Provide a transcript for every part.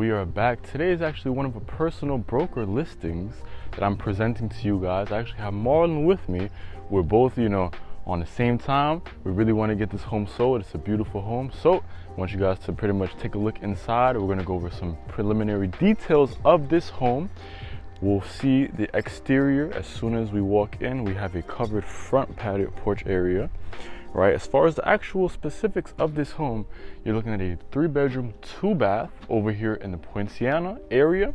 we are back. Today is actually one of the personal broker listings that I'm presenting to you guys. I actually have Marlon with me. We're both, you know, on the same time. We really want to get this home sold. It's a beautiful home. So I want you guys to pretty much take a look inside. We're going to go over some preliminary details of this home. We'll see the exterior as soon as we walk in. We have a covered front patio porch area right? As far as the actual specifics of this home, you're looking at a three bedroom, two bath over here in the Poinciana area.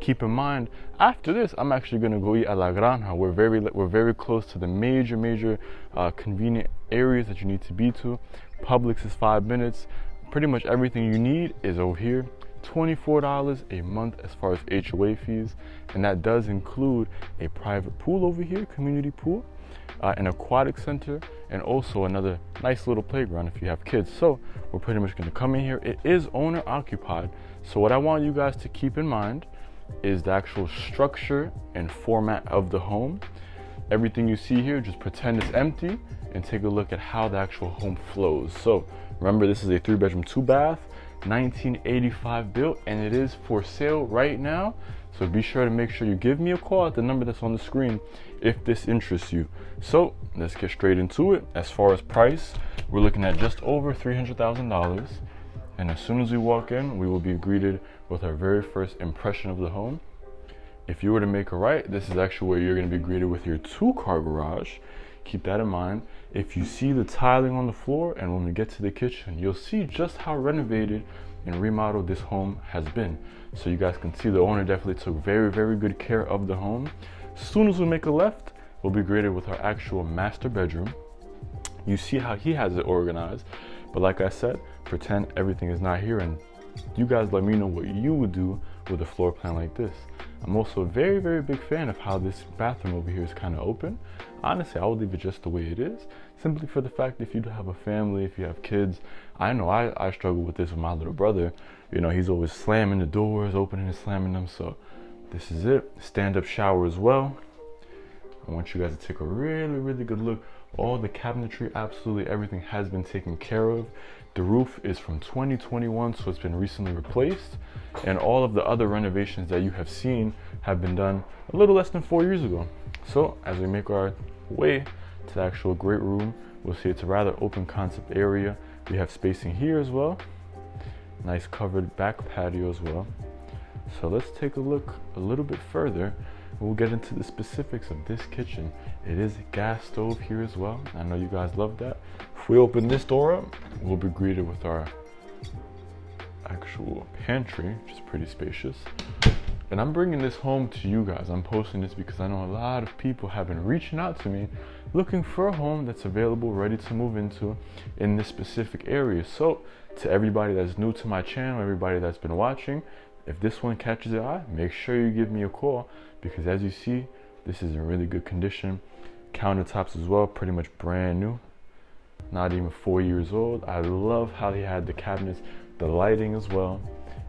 Keep in mind, after this, I'm actually gonna go eat at La Granja. We're very, we're very close to the major, major uh, convenient areas that you need to be to. Publix is five minutes. Pretty much everything you need is over here. $24 a month as far as HOA fees, and that does include a private pool over here, community pool, uh, an aquatic center, and also another nice little playground if you have kids. So we're pretty much gonna come in here. It is owner occupied. So what I want you guys to keep in mind is the actual structure and format of the home. Everything you see here, just pretend it's empty and take a look at how the actual home flows. So remember, this is a three bedroom, two bath, 1985 built, and it is for sale right now. So be sure to make sure you give me a call at the number that's on the screen if this interests you. So let's get straight into it. As far as price, we're looking at just over $300,000. And as soon as we walk in, we will be greeted with our very first impression of the home. If you were to make a right, this is actually where you're gonna be greeted with your two car garage. Keep that in mind. If you see the tiling on the floor and when we get to the kitchen, you'll see just how renovated and remodeled this home has been. So you guys can see the owner definitely took very, very good care of the home. As soon as we make a left, we'll be greeted with our actual master bedroom. You see how he has it organized. But like I said, pretend everything is not here and you guys let me know what you would do with a floor plan like this. I'm also a very, very big fan of how this bathroom over here is kind of open. Honestly, I would leave it just the way it is, simply for the fact if you have a family, if you have kids, I know I, I struggle with this with my little brother. You know, he's always slamming the doors, opening and slamming them. So this is it. Stand-up shower as well. I want you guys to take a really, really good look. All the cabinetry, absolutely everything has been taken care of. The roof is from 2021, so it's been recently replaced. And all of the other renovations that you have seen have been done a little less than four years ago. So as we make our way to the actual great room, we'll see it's a rather open concept area. We have spacing here as well. Nice covered back patio as well. So let's take a look a little bit further. We'll get into the specifics of this kitchen. It is a gas stove here as well. I know you guys love that. If we open this door up, we'll be greeted with our actual pantry, which is pretty spacious. And I'm bringing this home to you guys. I'm posting this because I know a lot of people have been reaching out to me looking for a home that's available, ready to move into in this specific area. So, to everybody that's new to my channel, everybody that's been watching, if this one catches your eye, make sure you give me a call because as you see, this is in really good condition. Countertops as well, pretty much brand new. Not even four years old. I love how he had the cabinets, the lighting as well,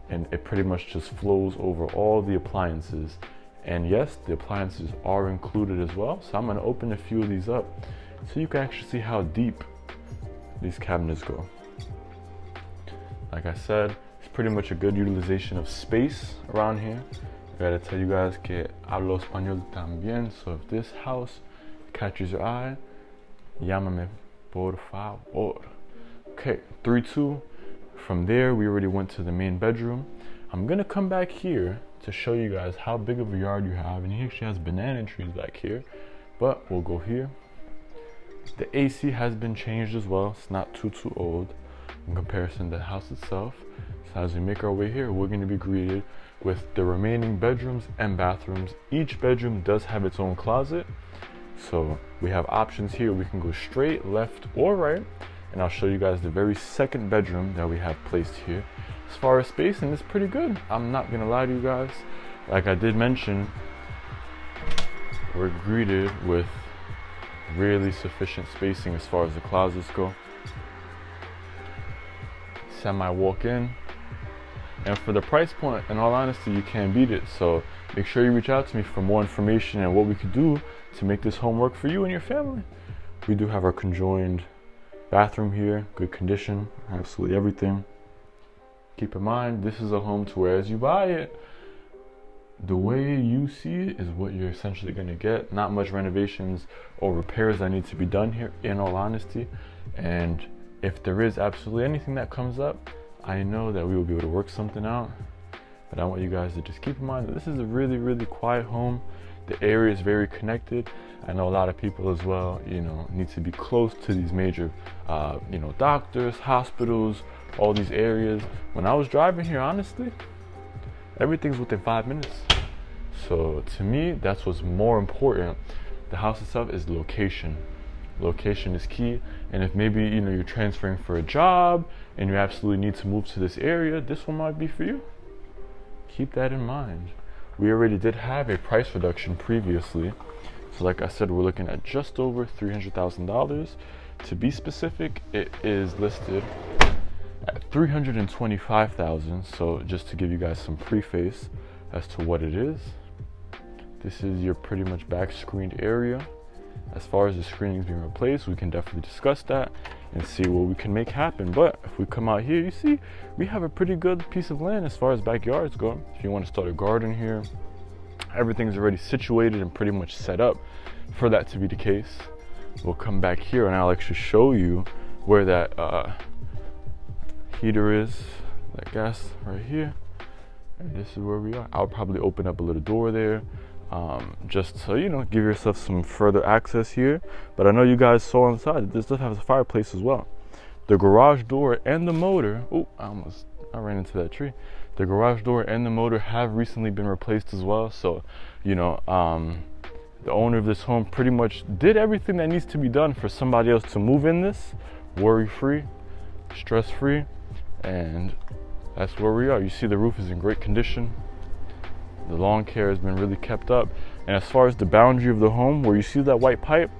and it pretty much just flows over all the appliances. And yes, the appliances are included as well. So I'm gonna open a few of these up so you can actually see how deep these cabinets go. Like I said, pretty much a good utilization of space around here. I gotta tell you guys que hablo español también, so if this house catches your eye, llámame por favor. Okay, 3-2. From there, we already went to the main bedroom. I'm gonna come back here to show you guys how big of a yard you have, and he actually has banana trees back here, but we'll go here. The AC has been changed as well. It's not too, too old in comparison to the house itself. So as we make our way here, we're going to be greeted with the remaining bedrooms and bathrooms. Each bedroom does have its own closet. So we have options here. We can go straight, left, or right. And I'll show you guys the very second bedroom that we have placed here. As far as spacing, it's pretty good. I'm not gonna lie to you guys. Like I did mention, we're greeted with really sufficient spacing as far as the closets go. Semi walk in, and for the price point, in all honesty, you can't beat it. So make sure you reach out to me for more information and what we could do to make this home work for you and your family. We do have our conjoined bathroom here, good condition, absolutely everything. Keep in mind, this is a home to where as you buy it, the way you see it is what you're essentially going to get. Not much renovations or repairs that need to be done here, in all honesty. And if there is absolutely anything that comes up, I know that we will be able to work something out. But I want you guys to just keep in mind that this is a really, really quiet home. The area is very connected. I know a lot of people as well, you know, need to be close to these major, uh, you know, doctors, hospitals, all these areas. When I was driving here, honestly, everything's within five minutes. So to me, that's what's more important. The house itself is location. Location is key. And if maybe you know you're transferring for a job and you absolutely need to move to this area, this one might be for you. Keep that in mind. We already did have a price reduction previously. So like I said, we're looking at just over $300,000. To be specific, it is listed at 325,000. So just to give you guys some preface as to what it is. This is your pretty much back screened area. As far as the screening is being replaced, we can definitely discuss that and see what we can make happen. But if we come out here, you see, we have a pretty good piece of land as far as backyards go. If you want to start a garden here, everything's already situated and pretty much set up for that to be the case. We'll come back here and I'll actually show you where that uh, heater is, that gas right here. And this is where we are. I'll probably open up a little door there um, just so you know give yourself some further access here. But i know you guys saw inside that this does have a fireplace as well. The garage door and the motor oh i almost i ran into that tree. The garage door and the motor have recently been replaced as well. So you know um, the owner of this home pretty much did everything that needs to be done for somebody else to move in this. Worry free stress free and that's where we are. You see the roof is in great condition the lawn care has been really kept up. And as far as the boundary of the home, where you see that white pipe,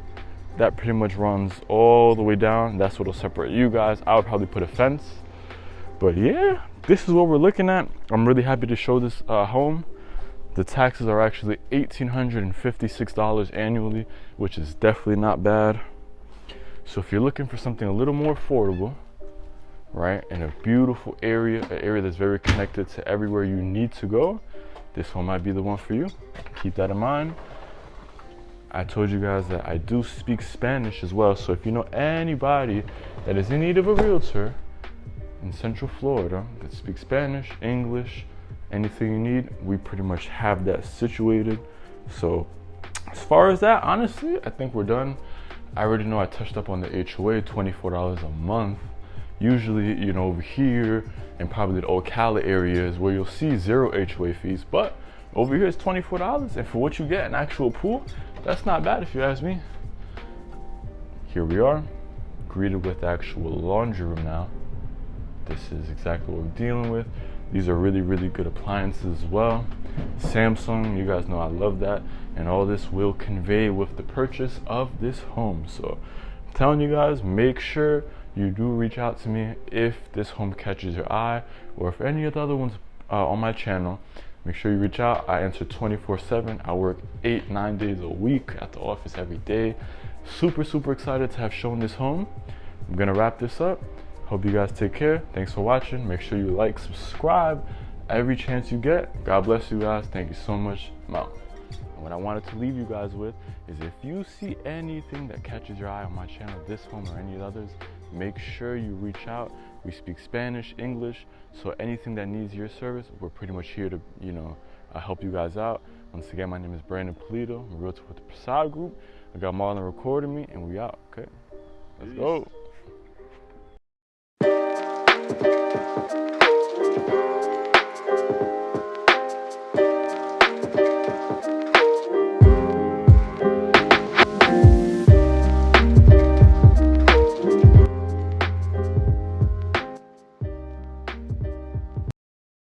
that pretty much runs all the way down. That's what'll separate you guys. I would probably put a fence. But yeah, this is what we're looking at. I'm really happy to show this uh, home. The taxes are actually $1,856 annually, which is definitely not bad. So if you're looking for something a little more affordable, right, in a beautiful area, an area that's very connected to everywhere you need to go, this one might be the one for you. Keep that in mind. I told you guys that I do speak Spanish as well. So if you know anybody that is in need of a realtor in Central Florida that speaks Spanish, English, anything you need, we pretty much have that situated. So as far as that, honestly, I think we're done. I already know I touched up on the HOA, $24 a month usually you know over here and probably the Ocala areas where you'll see zero HOA fees but over here it's $24 and for what you get an actual pool that's not bad if you ask me. Here we are greeted with actual laundry room now. This is exactly what we're dealing with. These are really really good appliances as well. Samsung you guys know I love that and all this will convey with the purchase of this home. So I'm telling you guys make sure you do reach out to me if this home catches your eye or if any of the other ones uh, on my channel. Make sure you reach out. I answer 24 7 i work eight nine days a week at the office every day. Super super excited to have shown this home. I'm gonna wrap this up. Hope you guys take care. Thanks for watching. Make sure you like subscribe every chance you get. God bless you guys. Thank you so much. I'm what I wanted to leave you guys with is if you see anything that catches your eye on my channel, this home or any of others, make sure you reach out. We speak Spanish, English, so anything that needs your service, we're pretty much here to, you know, uh, help you guys out. Once again, my name is Brandon Polito. I'm a realtor with the Prasad Group. I got Marlon recording me, and we out, okay? Let's Peace. go.